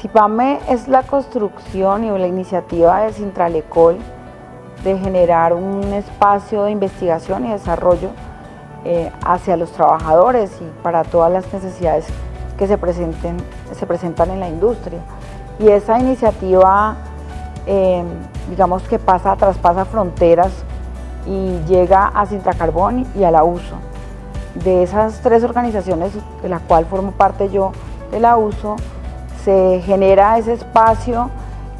CIPAME es la construcción y la iniciativa de Sintralecol de generar un espacio de investigación y desarrollo eh, hacia los trabajadores y para todas las necesidades que se, presenten, se presentan en la industria. Y esa iniciativa, eh, digamos que pasa, traspasa fronteras y llega a Sintracarbón y a la USO. De esas tres organizaciones, de la cual formo parte yo de la USO, se genera ese espacio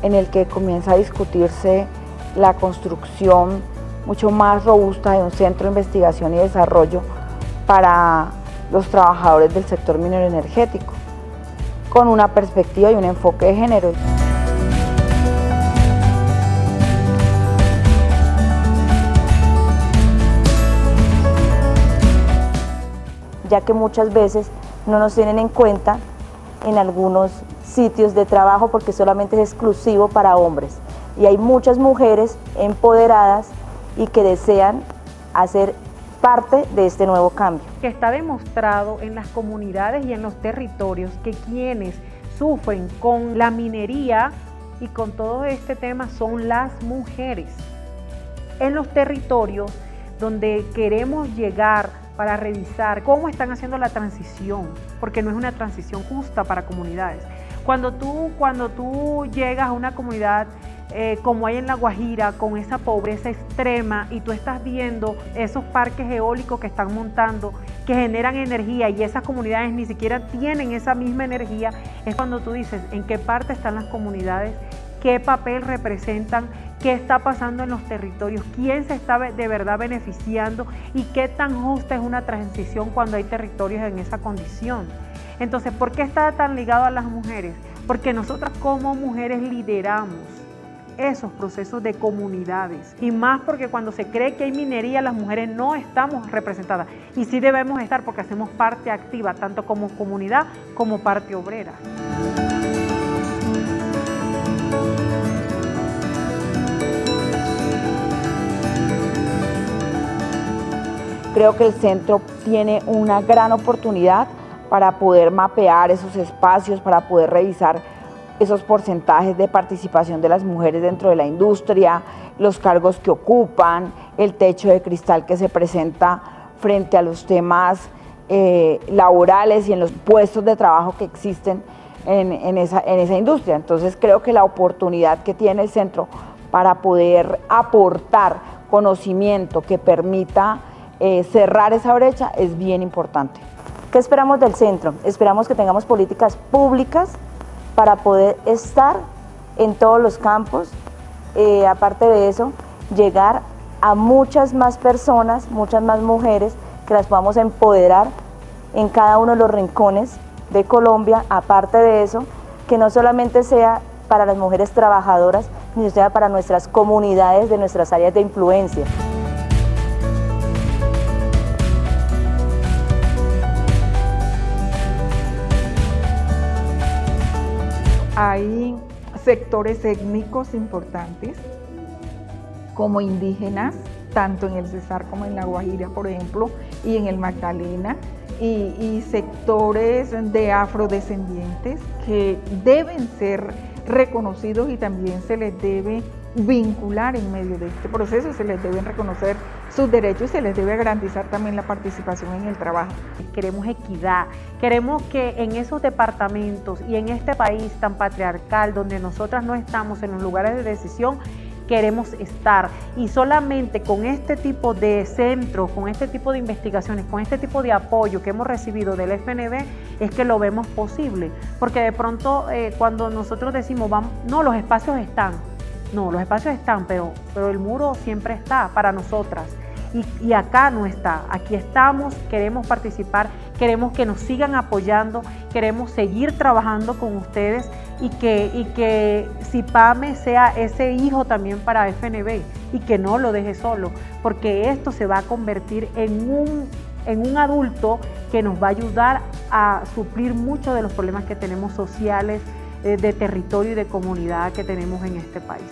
en el que comienza a discutirse la construcción mucho más robusta de un centro de investigación y desarrollo para los trabajadores del sector minero energético, con una perspectiva y un enfoque de género. ya que muchas veces no nos tienen en cuenta en algunos sitios de trabajo porque solamente es exclusivo para hombres. Y hay muchas mujeres empoderadas y que desean hacer parte de este nuevo cambio. Que está demostrado en las comunidades y en los territorios que quienes sufren con la minería y con todo este tema son las mujeres. En los territorios donde queremos llegar para revisar cómo están haciendo la transición, porque no es una transición justa para comunidades. Cuando tú, cuando tú llegas a una comunidad eh, como hay en La Guajira, con esa pobreza extrema y tú estás viendo esos parques eólicos que están montando, que generan energía y esas comunidades ni siquiera tienen esa misma energía, es cuando tú dices en qué parte están las comunidades, qué papel representan, qué está pasando en los territorios, quién se está de verdad beneficiando y qué tan justa es una transición cuando hay territorios en esa condición. Entonces, ¿por qué está tan ligado a las mujeres? Porque nosotras como mujeres lideramos esos procesos de comunidades. Y más porque cuando se cree que hay minería, las mujeres no estamos representadas. Y sí debemos estar porque hacemos parte activa, tanto como comunidad como parte obrera. Creo que el centro tiene una gran oportunidad para poder mapear esos espacios, para poder revisar esos porcentajes de participación de las mujeres dentro de la industria, los cargos que ocupan, el techo de cristal que se presenta frente a los temas eh, laborales y en los puestos de trabajo que existen en, esa, industria. Entonces creo que la oportunidad que tiene el centro para poder aportar conocimiento que permita eh, cerrar esa brecha es bien importante. ¿Qué esperamos del centro? Esperamos que tengamos políticas públicas para poder estar en todos los campos, eh, aparte de eso, llegar a muchas más personas, muchas más mujeres, que las podamos empoderar en cada uno de los rincones de Colombia, aparte de eso, que no solamente sea para las mujeres trabajadoras, sino sea para nuestras comunidades de nuestras áreas de influencia. Hay sectores étnicos importantes como indígenas, tanto en el Cesar como en la Guajira, por ejemplo, y en el Magdalena, y, y sectores de afrodescendientes que deben ser reconocidos y también se les debe vincular en medio de este proceso, se les deben reconocer sus derechos y se les debe garantizar también la participación en el trabajo. Queremos equidad, queremos que en esos departamentos y en este país tan patriarcal donde nosotras no estamos en los lugares de decisión, queremos estar y solamente con este tipo de centros, con este tipo de investigaciones, con este tipo de apoyo que hemos recibido del FNB es que lo vemos posible, porque de pronto eh, cuando nosotros decimos, vamos, no, los espacios están, no, los espacios están, pero, pero el muro siempre está para nosotras. Y, acá no está, aquí estamos, queremos participar, queremos que nos sigan apoyando, queremos seguir trabajando con ustedes y que, y que CIPAME sea ese hijo también para FNB y que no lo deje solo, porque esto se va a convertir en un, en un adulto que nos va a ayudar a suplir muchos de los problemas que tenemos sociales, eh, de territorio y de comunidad que tenemos en este país.